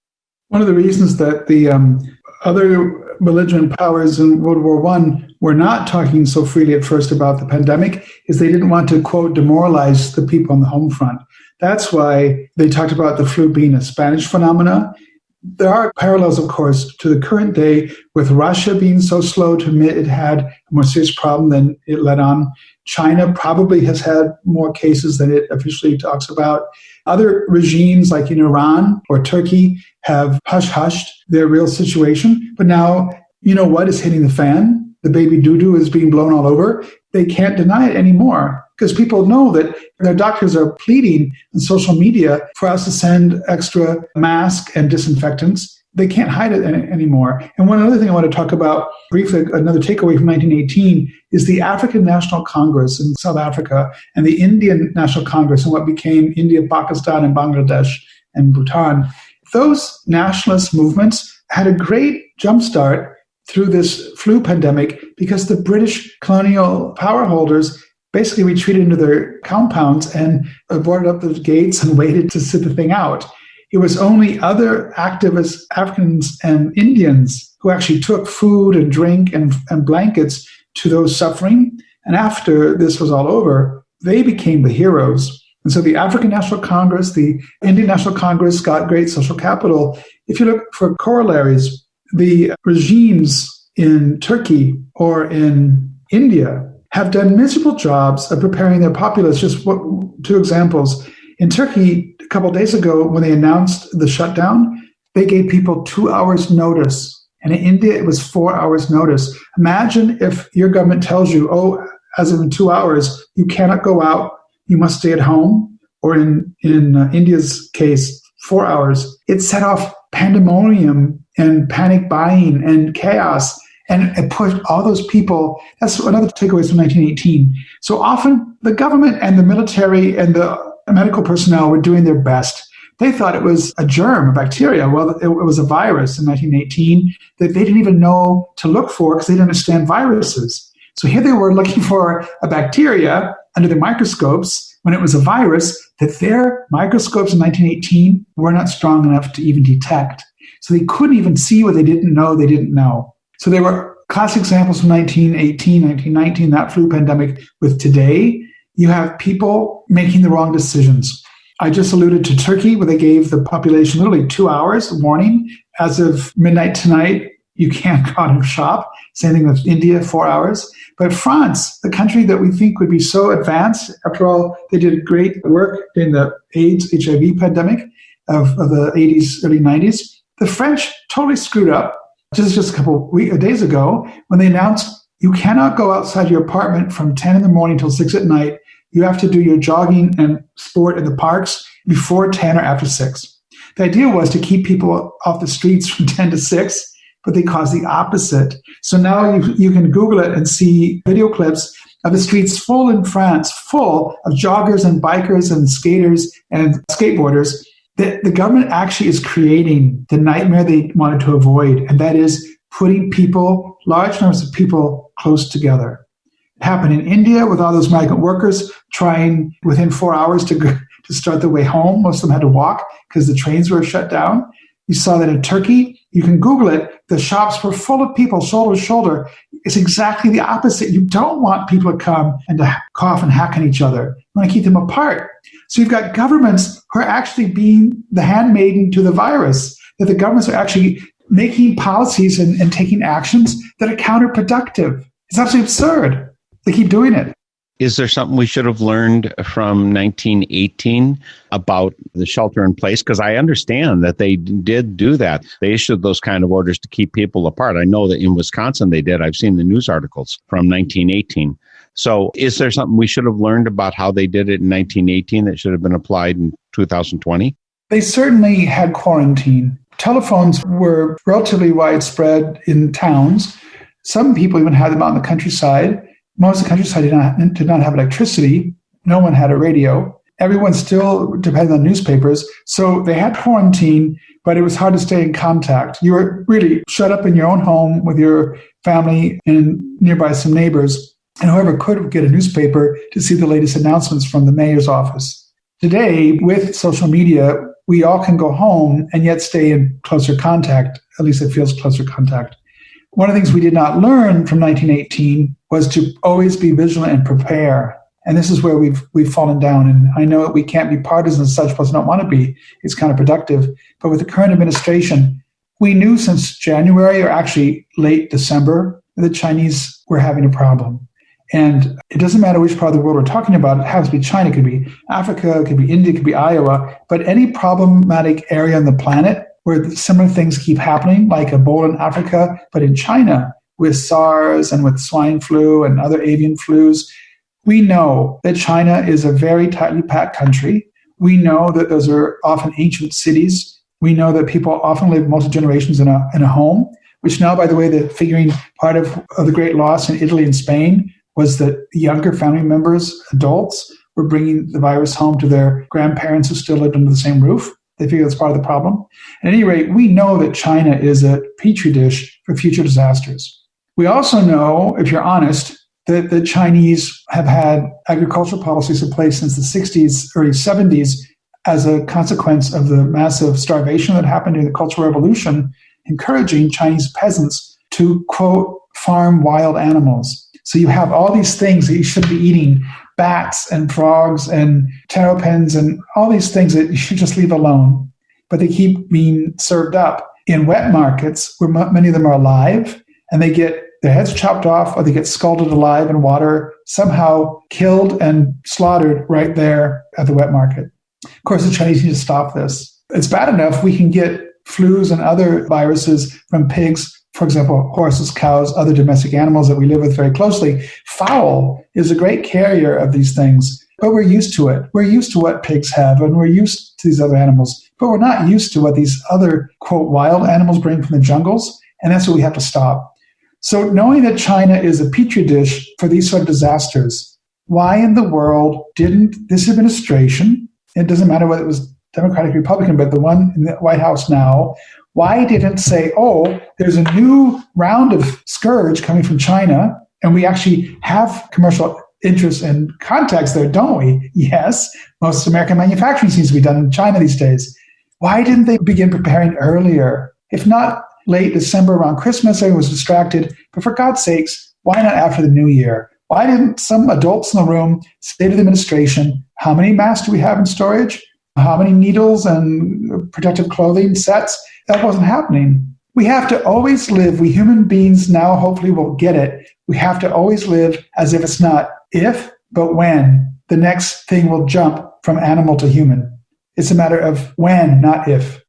One of the reasons that the um, other belligerent powers in World War One were not talking so freely at first about the pandemic is they didn't want to quote demoralize the people on the home front. That's why they talked about the flu being a Spanish phenomena. there are parallels, of course, to the current day with Russia being so slow to admit it had a more serious problem than it let on. China probably has had more cases than it officially talks about. Other regimes like in Iran or Turkey have hush hushed their real situation. But now, you know what is hitting the fan? The baby doo doo is being blown all over. They can't deny it anymore because people know that their doctors are pleading on social media for us to send extra masks and disinfectants. They can't hide it any, anymore. And one other thing I want to talk about briefly, another takeaway from 1918 is the African National Congress in South Africa and the Indian National Congress and what became India, Pakistan, and Bangladesh and Bhutan. Those nationalist movements had a great jumpstart through this flu pandemic because the British colonial power holders basically retreated into their compounds and boarded up the gates and waited to sit the thing out. It was only other activists, Africans and Indians, who actually took food and drink and, and blankets to those suffering. And after this was all over, they became the heroes. And so the African National Congress, the Indian National Congress got great social capital. If you look for corollaries, the regimes in Turkey or in India have done miserable jobs of preparing their populace. Just what, two examples. In Turkey, a couple days ago, when they announced the shutdown, they gave people two hours' notice. And in India, it was four hours' notice. Imagine if your government tells you, oh, as of in two hours, you cannot go out, you must stay at home. Or in, in uh, India's case, four hours. It set off pandemonium and panic buying and chaos and it put all those people, that's another takeaway from 1918. So often the government and the military and the medical personnel were doing their best. They thought it was a germ, a bacteria. Well, it, it was a virus in 1918 that they didn't even know to look for because they didn't understand viruses. So here they were looking for a bacteria under the microscopes when it was a virus that their microscopes in 1918 were not strong enough to even detect. So they couldn't even see what they didn't know they didn't know. So there were classic examples from 1918, 1919, that flu pandemic. With today, you have people making the wrong decisions. I just alluded to Turkey, where they gave the population literally two hours warning. As of midnight tonight, you can't go out and shop. Same thing with India, four hours. But France, the country that we think would be so advanced, after all, they did great work in the AIDS, HIV pandemic of, of the 80s, early 90s. The French totally screwed up just just a couple weeks, uh, days ago when they announced you cannot go outside your apartment from 10 in the morning till 6 at night. You have to do your jogging and sport in the parks before 10 or after 6. The idea was to keep people off the streets from 10 to 6, but they cause the opposite. So now you, you can Google it and see video clips of the streets full in France, full of joggers and bikers and skaters and skateboarders the, the government actually is creating the nightmare they wanted to avoid, and that is putting people, large numbers of people, close together. It happened in India with all those migrant workers trying within four hours to, to start their way home. Most of them had to walk because the trains were shut down. You saw that in Turkey. You can Google it. The shops were full of people, shoulder to shoulder. It's exactly the opposite. You don't want people to come and to cough and hack on each other. You want to keep them apart. So you've got governments who are actually being the handmaiden to the virus, that the governments are actually making policies and, and taking actions that are counterproductive. It's absolutely absurd. They keep doing it. Is there something we should have learned from 1918 about the shelter in place? Because I understand that they did do that. They issued those kind of orders to keep people apart. I know that in Wisconsin they did. I've seen the news articles from 1918. So, is there something we should have learned about how they did it in 1918 that should have been applied in 2020? They certainly had quarantine. Telephones were relatively widespread in towns. Some people even had them out in the countryside. Most of the countryside did not, did not have electricity. No one had a radio. Everyone still depended on newspapers. So they had quarantine, but it was hard to stay in contact. You were really shut up in your own home with your family and nearby some neighbors and whoever could get a newspaper to see the latest announcements from the mayor's office. Today, with social media, we all can go home and yet stay in closer contact. At least it feels closer contact. One of the things we did not learn from 1918 was to always be vigilant and prepare. And this is where we've we've fallen down. And I know we can't be partisan such, plus don't want to be. It's counterproductive. But with the current administration, we knew since January or actually late December that the Chinese were having a problem. And it doesn't matter which part of the world we're talking about. It has to be China, it could be Africa, it could be India, it could be Iowa. But any problematic area on the planet where similar things keep happening, like Ebola in Africa, but in China with SARS and with swine flu and other avian flus, we know that China is a very tightly packed country. We know that those are often ancient cities. We know that people often live multi generations in a, in a home, which now, by the way, the figuring part of, of the great loss in Italy and Spain was that younger family members, adults, were bringing the virus home to their grandparents who still lived under the same roof. They figure that's part of the problem. At any rate, we know that China is a petri dish for future disasters. We also know, if you're honest, that the Chinese have had agricultural policies in place since the 60s, early 70s, as a consequence of the massive starvation that happened during the Cultural Revolution, encouraging Chinese peasants to, quote, farm wild animals. So you have all these things that you should be eating bats and frogs and terrapins and all these things that you should just leave alone. But they keep being served up in wet markets where many of them are alive and they get their heads chopped off or they get scalded alive in water, somehow killed and slaughtered right there at the wet market. Of course, the Chinese need to stop this. It's bad enough we can get flus and other viruses from pigs, for example, horses, cows, other domestic animals that we live with very closely. Fowl is a great carrier of these things, but we're used to it. We're used to what pigs have and we're used to these other animals, but we're not used to what these other, quote, wild animals bring from the jungles. And that's what we have to stop. So, knowing that China is a petri dish for these sort of disasters, why in the world didn't this administration, it doesn't matter whether it was Democratic, or Republican, but the one in the White House now, why didn't say, oh, there's a new round of scourge coming from China, and we actually have commercial interests and contacts there, don't we? Yes, most American manufacturing seems to be done in China these days. Why didn't they begin preparing earlier? If not late December around Christmas. Everyone was distracted. But for God's sakes, why not after the new year? Why didn't some adults in the room say to the administration, how many masks do we have in storage? How many needles and protective clothing sets? That wasn't happening. We have to always live, we human beings now hopefully will get it. We have to always live as if it's not if, but when the next thing will jump from animal to human. It's a matter of when, not if.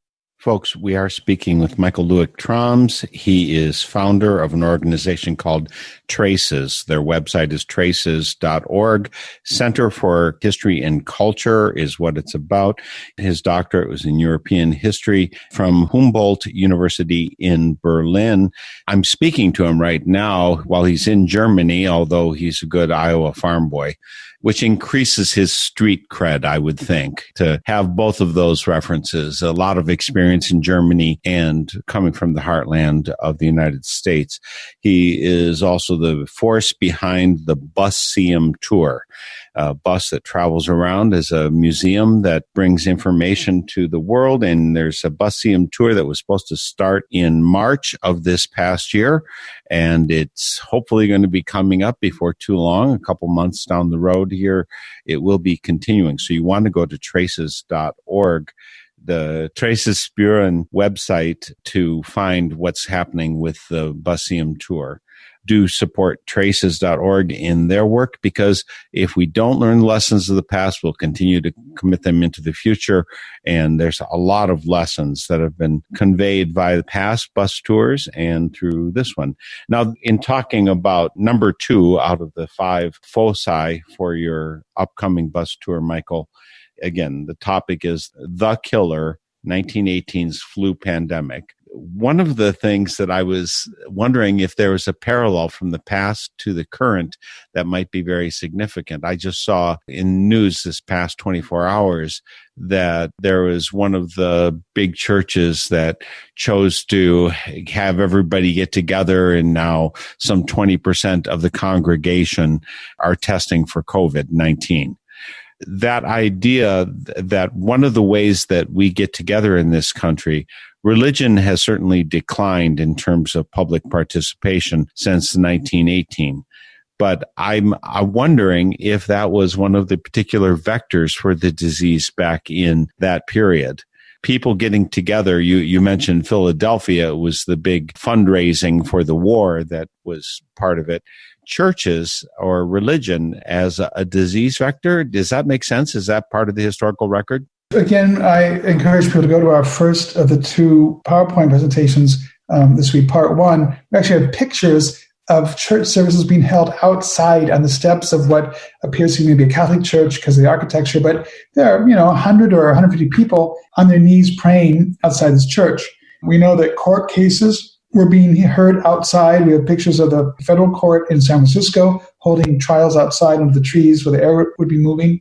Folks, we are speaking with Michael Luick Thrams. He is founder of an organization called Traces. Their website is traces.org. Center for History and Culture is what it's about. His doctorate was in European history from Humboldt University in Berlin. I'm speaking to him right now while he's in Germany, although he's a good Iowa farm boy which increases his street cred, I would think, to have both of those references. A lot of experience in Germany and coming from the heartland of the United States. He is also the force behind the Buseum Tour a bus that travels around as a museum that brings information to the world. And there's a Buseum tour that was supposed to start in March of this past year. And it's hopefully going to be coming up before too long, a couple months down the road here. It will be continuing. So you want to go to traces.org the Traces Spuren website to find what's happening with the Buseum tour do support traces.org in their work because if we don't learn lessons of the past, we'll continue to commit them into the future. And there's a lot of lessons that have been conveyed by the past bus tours and through this one. Now, in talking about number two out of the five foci for your upcoming bus tour, Michael, again, the topic is the killer 1918's flu pandemic one of the things that I was wondering if there was a parallel from the past to the current that might be very significant. I just saw in news this past 24 hours that there was one of the big churches that chose to have everybody get together and now some 20% of the congregation are testing for COVID-19 that idea that one of the ways that we get together in this country religion has certainly declined in terms of public participation since 1918. but I'm, I'm wondering if that was one of the particular vectors for the disease back in that period people getting together. You, you mentioned Philadelphia was the big fundraising for the war that was part of it. Churches or religion as a, a disease vector. Does that make sense? Is that part of the historical record? Again, I encourage people to go to our first of the two PowerPoint presentations um, this week, part one. We actually have pictures of church services being held outside on the steps of what appears to be maybe a Catholic church because of the architecture, but there are, you know, 100 or 150 people on their knees praying outside this church. We know that court cases were being heard outside. We have pictures of the federal court in San Francisco holding trials outside under the trees where the air would be moving.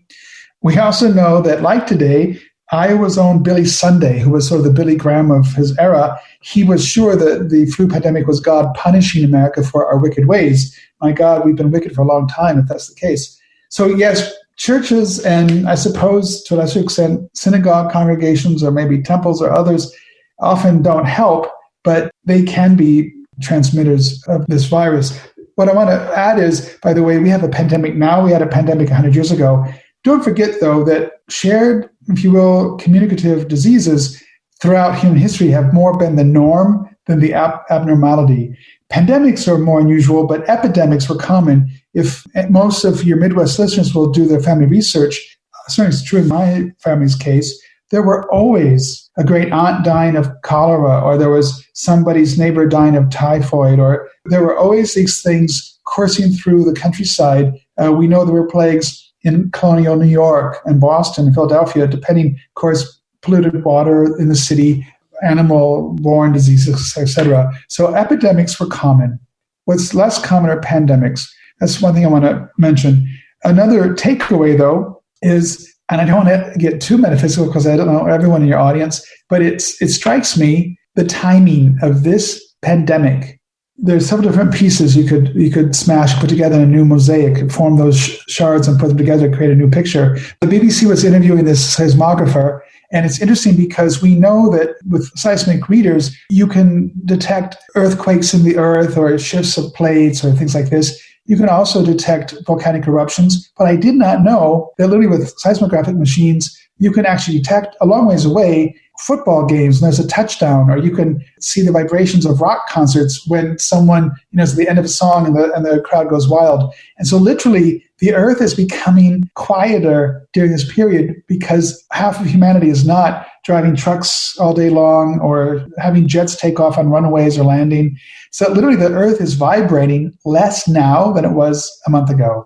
We also know that, like today, Iowa's own Billy Sunday, who was sort of the Billy Graham of his era, he was sure that the flu pandemic was God punishing America for our wicked ways. My God, we've been wicked for a long time, if that's the case. So, yes, churches and I suppose to a lesser extent, synagogue congregations or maybe temples or others often don't help, but they can be transmitters of this virus. What I want to add is, by the way, we have a pandemic now. We had a pandemic 100 years ago. Don't forget, though, that shared, if you will, communicative diseases throughout human history have more been the norm than the ab- abnormality. Pandemics are more unusual, but epidemics were common. If most of your Midwest listeners will do their family research, certainly it's true in my family's case, there were always a great aunt dying of cholera, or there was somebody's neighbor dying of typhoid, or there were always these things coursing through the countryside. Uh, we know there were plagues in colonial New York and Boston and Philadelphia, depending, of course, polluted water in the city, animal-borne diseases, etc. So epidemics were common. What's less common are pandemics. That's one thing I want to mention. Another takeaway, though, is, and I don't want to get too metaphysical because I don't know everyone in your audience, but it's it strikes me the timing of this pandemic there's several different pieces you could you could smash, put together a new mosaic, form those sh- shards and put them together, create a new picture. The BBC was interviewing this seismographer, and it's interesting because we know that with seismic readers, you can detect earthquakes in the earth or shifts of plates or things like this. You can also detect volcanic eruptions, but I did not know that literally with seismographic machines, you can actually detect a long ways away football games and there's a touchdown, or you can see the vibrations of rock concerts when someone, you know, it's the end of a song and the, and the crowd goes wild. And so literally the earth is becoming quieter during this period because half of humanity is not driving trucks all day long or having jets take off on runways or landing. So literally the earth is vibrating less now than it was a month ago.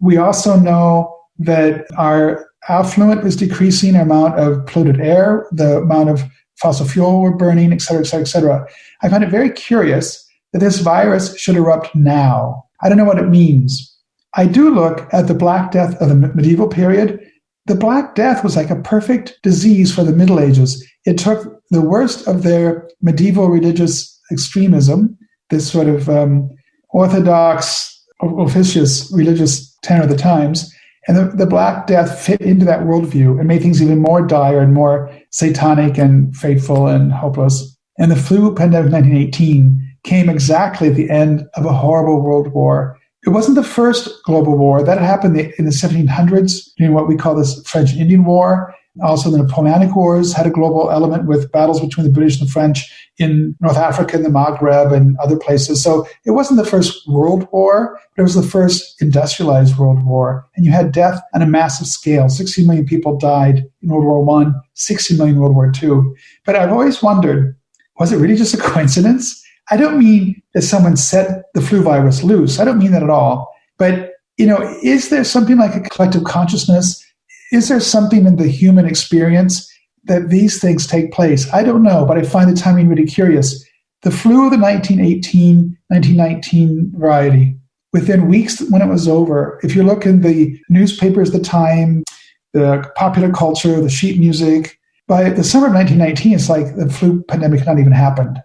We also know that our affluent is decreasing, amount of polluted air, the amount of fossil fuel we're burning, et cetera, et cetera, et cetera. I find it very curious that this virus should erupt now. I don't know what it means. I do look at the Black Death of the medieval period. The Black Death was like a perfect disease for the Middle Ages. It took the worst of their medieval religious extremism, this sort of um, orthodox, officious religious tenor of the times, and the, the Black Death fit into that worldview and made things even more dire and more satanic and fateful and hopeless. And the flu pandemic of 1918 came exactly at the end of a horrible world war. It wasn't the first global war. That happened in the 1700s during what we call this French Indian War. Also, the Napoleonic Wars had a global element with battles between the British and the French in North Africa and the Maghreb and other places. So it wasn't the first world war, but it was the first industrialized world war. And you had death on a massive scale. 60 million people died in World War One, 60 million in World War Two. But I've always wondered, was it really just a coincidence? I don't mean that someone set the flu virus loose. I don't mean that at all. But, you know, is there something like a collective consciousness is there something in the human experience that these things take place? I don't know, but I find the timing really curious. The flu of the 1918 1919 variety, within weeks when it was over, if you look in the newspapers, the time, the popular culture, the sheet music, by the summer of 1919, it's like the flu pandemic had not even happened.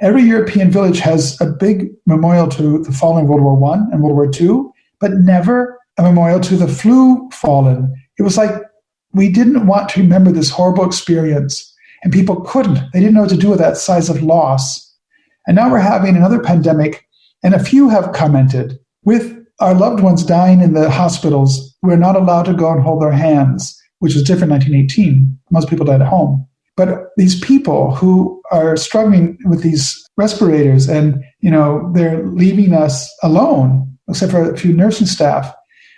Every European village has a big memorial to the fallen World War One and World War Two, but never a memorial to the flu fallen it was like we didn't want to remember this horrible experience, and people couldn't. They didn't know what to do with that size of loss. And now we're having another pandemic, and a few have commented with our loved ones dying in the hospitals, we're not allowed to go and hold their hands, which was different in 1918. Most people died at home. But these people who are struggling with these respirators and, you know, they're leaving us alone, except for a few nursing staff,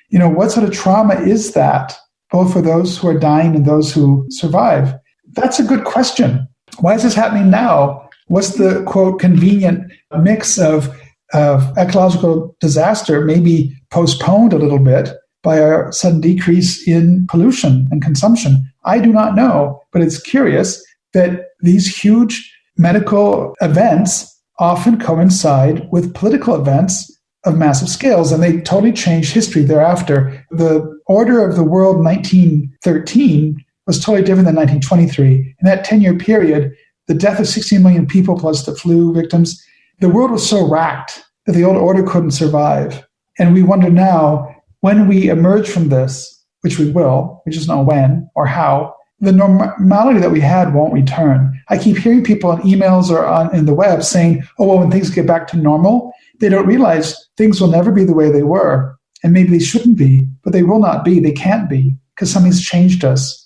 you know, what sort of trauma is that, both for those who are dying and those who survive? That's a good question. Why is this happening now? What's the quote convenient mix of of ecological disaster maybe postponed a little bit by a sudden decrease in pollution and consumption? I do not know, but it's curious that these huge medical events often coincide with political events of massive scales, and they totally change history thereafter. The order of the world 1913 was totally different than 1923. In that 10 year period, the death of 16 million people plus the flu victims the world was so racked that the old order couldn't survive. And we wonder now, when we emerge from this, which we will, we just know when or how, the normality that we had won't return. I keep hearing people on emails or on in the web saying, oh, well, when things get back to normal, they don't realize things will never be the way they were. And maybe they shouldn't be, but they will not be. They can't be because something's changed us.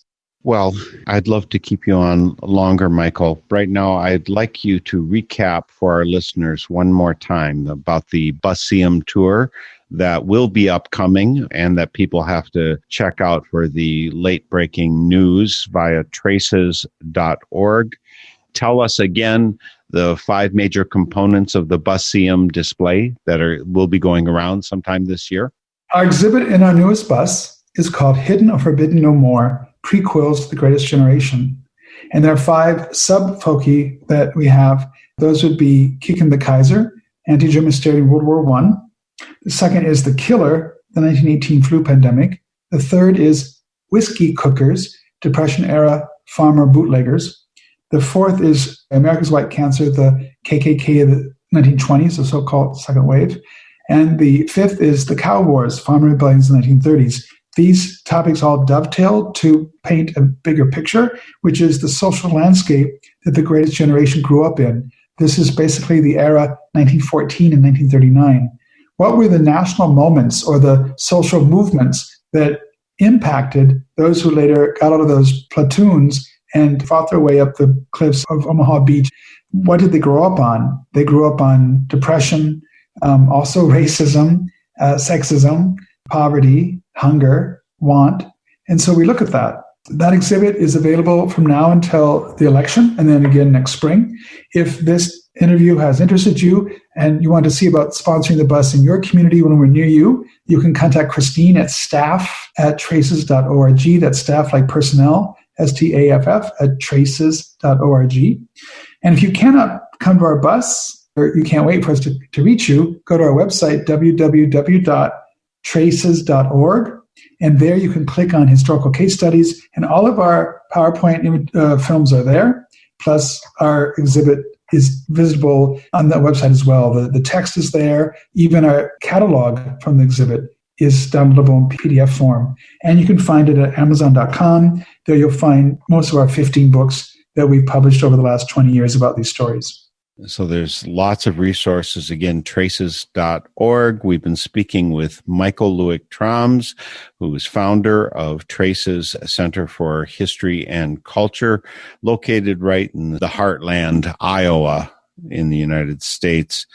Well, I'd love to keep you on longer, Michael. Right now, I'd like you to recap for our listeners one more time about the Buseum tour that will be upcoming and that people have to check out for the late breaking news via traces.org. Tell us again the five major components of the Buseum display that are will be going around sometime this year. Our exhibit in our newest bus is called Hidden or Forbidden No More prequels to The Greatest Generation. And there are five sub foci that we have. Those would be Kicken the Kaiser, anti German hysteria in World War I. The second is The Killer, the 1918 flu pandemic. The third is Whiskey Cookers, Depression era farmer bootleggers. The fourth is America's White Cancer, the KKK of the 1920s, the so called second wave. And the fifth is the Cow Wars, farmer rebellions in the 1930s these topics all dovetail to paint a bigger picture, which is the social landscape that the greatest generation grew up in. This is basically the era 1914 and 1939. What were the national moments or the social movements that impacted those who later got out of those platoons and fought their way up the cliffs of Omaha Beach? What did they grow up on? They grew up on depression, um, also racism, uh, sexism, poverty, hunger, want. And so we look at that. That exhibit is available from now until the election and then again next spring. If this interview has interested you and you want to see about sponsoring the bus in your community when we're near you, you can contact Christine at staff at traces.org. That's staff like personnel, S T A F F, at traces.org. And if you cannot come to our bus you can't wait for us to, to reach you, go to our website, www traces.org. And there you can click on historical case studies, and all of our PowerPoint uh, films are there. Plus, our exhibit is visible on that website as well. The, the text is there. Even our catalog from the exhibit is downloadable in PDF form. And you can find it at Amazon.com. There you'll find most of our 15 books that we've published over the last 20 years about these stories. So there's lots of resources. Again, traces.org. We've been speaking with Michael Luick Thrams, who is founder of Traces Center for History and Culture, located right in the heartland, Iowa, in the United States.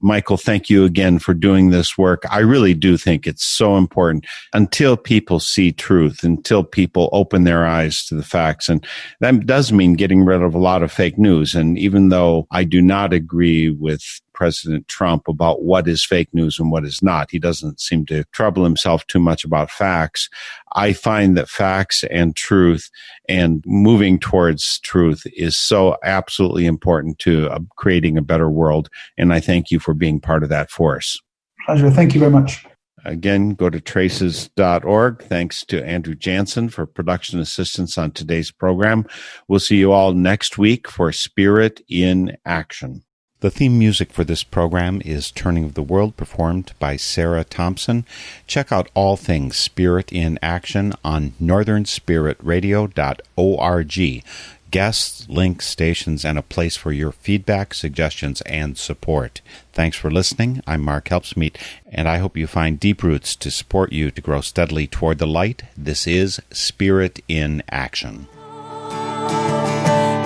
Michael, thank you again for doing this work. I really do think it's so important until people see truth, until people open their eyes to the facts. And that does mean getting rid of a lot of fake news. And even though I do not agree with President Trump about what is fake news and what is not. He doesn't seem to trouble himself too much about facts. I find that facts and truth and moving towards truth is so absolutely important to uh, creating a better world. And I thank you for being part of that force. Pleasure. Thank you very much. Again, go to traces.org. Thanks to Andrew Jansen for production assistance on today's program. We'll see you all next week for Spirit in Action. The theme music for this program is Turning of the World, performed by Sarah Thompson. Check out all things Spirit in Action on northernspiritradio.org guests, links, stations, and a place for your feedback, suggestions, and support. Thanks for listening. I'm Mark Helpsmeet, and I hope you find deep roots to support you to grow steadily toward the light. This is Spirit in Action.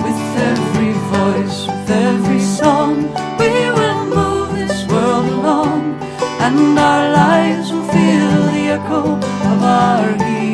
With every voice, with every song, we will move this world along, and our lives will feel the echo of our.